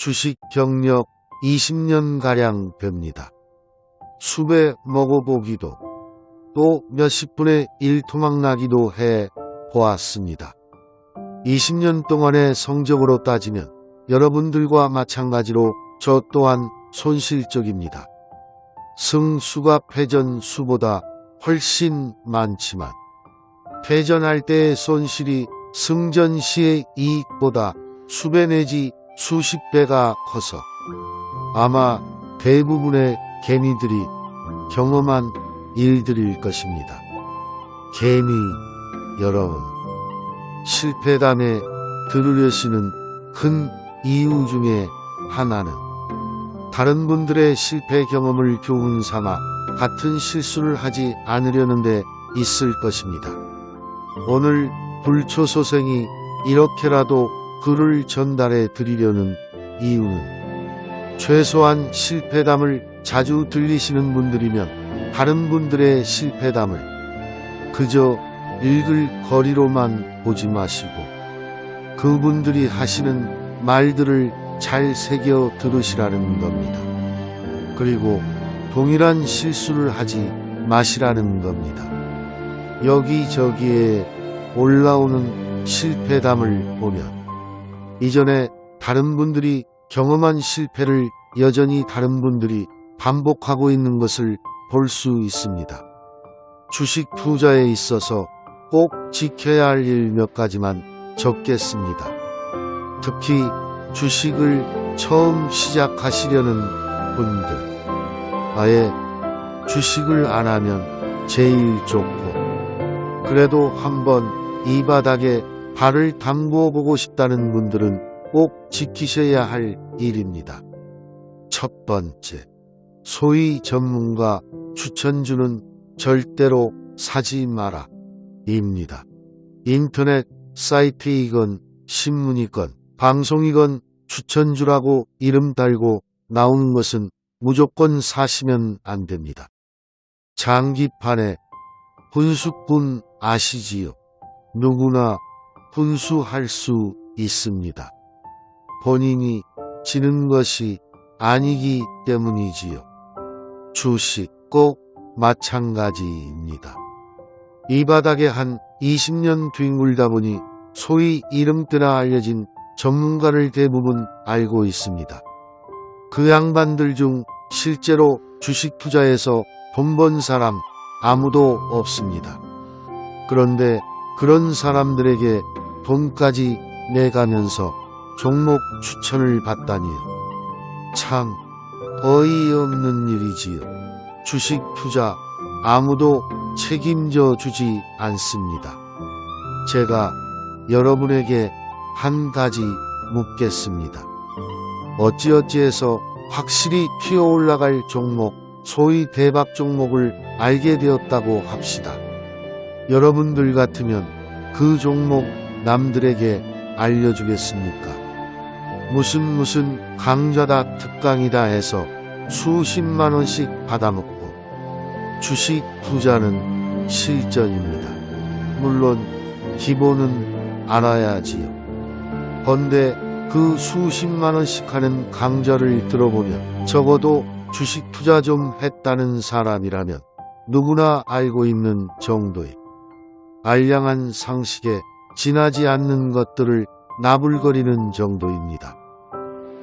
주식 경력 20년가량 됩니다. 수배 먹어보기도 또 몇십 분의 일 토막 나기도 해 보았습니다. 20년 동안의 성적으로 따지면 여러분들과 마찬가지로 저 또한 손실적입니다. 승수가 패전 수보다 훨씬 많지만 패전할 때의 손실이 승전 시의 이익보다 수배 내지 수십 배가 커서 아마 대부분의 개미들이 경험한 일들일 것입니다. 개미 여러분 실패담에 들으려시는 큰 이유 중에 하나는 다른 분들의 실패 경험을 교훈 삼아 같은 실수를 하지 않으려는 데 있을 것입니다. 오늘 불초소생이 이렇게라도 글을 전달해 드리려는 이유는 최소한 실패담을 자주 들리시는 분들이면 다른 분들의 실패담을 그저 읽을 거리로만 보지 마시고 그분들이 하시는 말들을 잘 새겨 들으시라는 겁니다. 그리고 동일한 실수를 하지 마시라는 겁니다. 여기저기에 올라오는 실패담을 보면 이전에 다른 분들이 경험한 실패를 여전히 다른 분들이 반복하고 있는 것을 볼 수 있습니다. 주식 투자에 있어서 꼭 지켜야 할 일 몇 가지만 적겠습니다. 특히 주식을 처음 시작하시려는 분들. 아예 주식을 안 하면 제일 좋고, 그래도 한번 이 바닥에 발을 담궈 보고 싶다는 분들은 꼭 지키셔야 할 일입니다. 첫 번째, 소위 전문가 추천주는 절대로 사지 마라. 입니다. 인터넷 사이트이건 신문이건 방송이건 추천주라고 이름 달고 나오는 것은 무조건 사시면 안 됩니다. 장기판에 분수꾼 아시지요? 누구나 분수할 수 있습니다. 본인이 지는 것이 아니기 때문이지요. 주식 꼭 마찬가지입니다. 이 바닥에 한 20년 뒹굴다 보니 소위 이름때나 알려진 전문가를 대부분 알고 있습니다. 그 양반들 중 실제로 주식 투자에서 돈 번 사람 아무도 없습니다. 그런데 그런 사람들에게 돈까지 내가면서 종목 추천을 받다니요. 참 어이없는 일이지요. 주식 투자 아무도 책임져 주지 않습니다. 제가 여러분에게 한 가지 묻겠습니다. 어찌어찌해서 확실히 튀어 올라갈 종목, 소위 대박 종목을 알게 되었다고 합시다. 여러분들 같으면 그 종목 남들에게 알려주겠습니까? 무슨 무슨 강좌다 특강이다 해서 수십만 원씩 받아먹고 주식 투자는 실전입니다. 물론 기본은 알아야지요. 헌데 그 수십만 원씩 하는 강좌를 들어보면 적어도 주식 투자 좀 했다는 사람이라면 누구나 알고 있는 정도의 알량한 상식에 지나지 않는 것들을 나불거리는 정도입니다.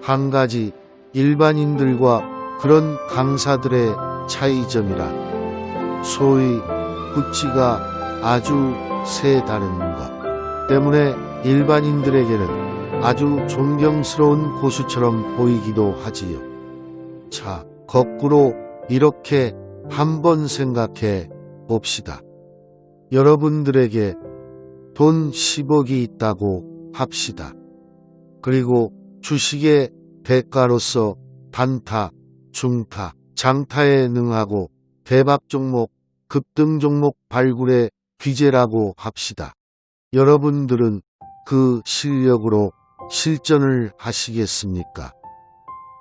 한 가지 일반인들과 그런 강사들의 차이점이란 소위 구치가 아주 세다는 것 때문에 일반인들에게는 아주 존경스러운 고수처럼 보이기도 하지요. 자, 거꾸로 이렇게 한번 생각해 봅시다. 여러분들에게 돈 10억이 있다고 합시다. 그리고 주식의 대가로서 단타, 중타, 장타에 능하고 대박 종목, 급등 종목 발굴의 귀재라고 합시다. 여러분들은 그 실력으로 실전을 하시겠습니까?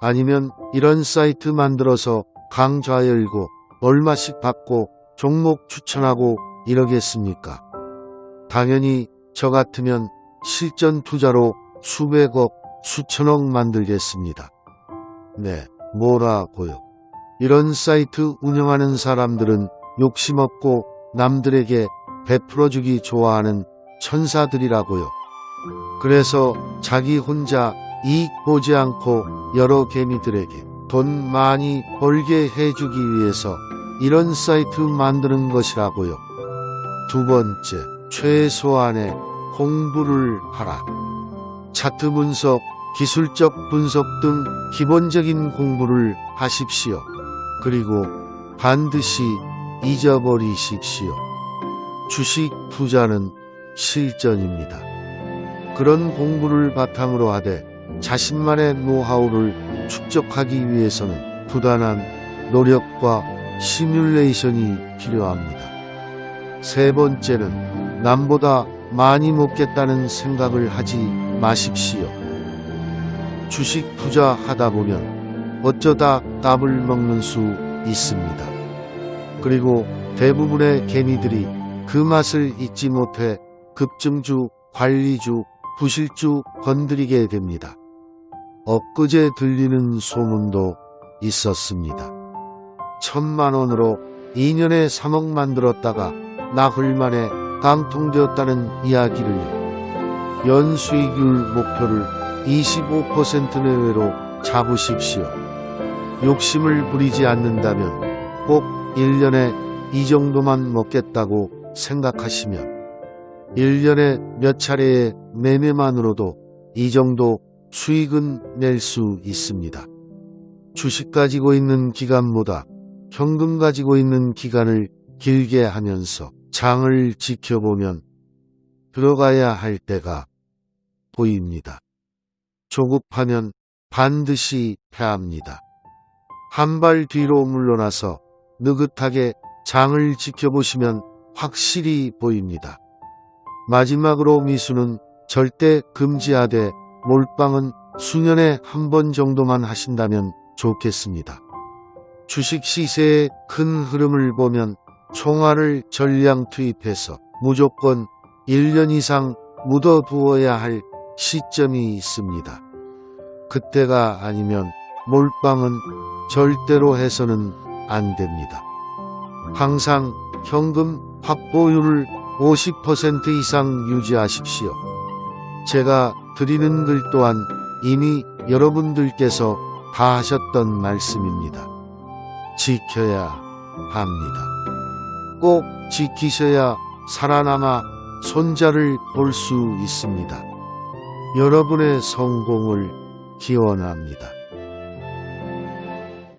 아니면 이런 사이트 만들어서 강좌 열고 얼마씩 받고 종목 추천하고 이러겠습니까? 당연히 저 같으면 실전 투자로 수백억, 수천억 만들겠습니다. 네, 뭐라고요? 이런 사이트 운영하는 사람들은 욕심 없고 남들에게 베풀어주기 좋아하는 천사들이라고요. 그래서 자기 혼자 이익 보지 않고 여러 개미들에게 돈 많이 벌게 해주기 위해서 이런 사이트 만드는 것이라고요. 두 번째, 최소한의 공부를 하라. 차트 분석, 기술적 분석 등 기본적인 공부를 하십시오. 그리고 반드시 잊어버리십시오. 주식 투자는 실전입니다. 그런 공부를 바탕으로 하되 자신만의 노하우를 축적하기 위해서는 부단한 노력과 시뮬레이션이 필요합니다. 세 번째는 남보다 많이 먹겠다는 생각을 하지 마십시오. 주식 투자하다 보면 어쩌다 답을 먹는 수 있습니다. 그리고 대부분의 개미들이 그 맛을 잊지 못해 급증주, 관리주, 부실주 건드리게 됩니다. 엊그제 들리는 소문도 있었습니다. 천만 원으로 2년에 3억 만들었다가 나흘 만에 강통되었다는 이야기를 연수익률 목표를 25% 내외로 잡으십시오. 욕심을 부리지 않는다면 꼭 1년에 이 정도만 먹겠다고 생각하시면 1년에 몇 차례의 매매만으로도 이 정도 수익은 낼 수 있습니다. 주식 가지고 있는 기간보다 현금 가지고 있는 기간을 길게 하면서 장을 지켜보면 들어가야 할 때가 보입니다. 조급하면 반드시 패합니다. 한 발 뒤로 물러나서 느긋하게 장을 지켜보시면 확실히 보입니다. 마지막으로 미수는 절대 금지하되 몰빵은 수년에 한 번 정도만 하신다면 좋겠습니다. 주식 시세의 큰 흐름을 보면 총알을 전량 투입해서 무조건 1년 이상 묻어두어야 할 시점이 있습니다. 그때가 아니면 몰빵은 절대로 해서는 안 됩니다. 항상 현금 확보율을 50% 이상 유지하십시오. 제가 드리는 글 또한 이미 여러분들께서 다 하셨던 말씀입니다. 지켜야 합니다. 꼭 지키셔야 살아남아 손자를 볼 수 있습니다. 여러분의 성공을 기원합니다.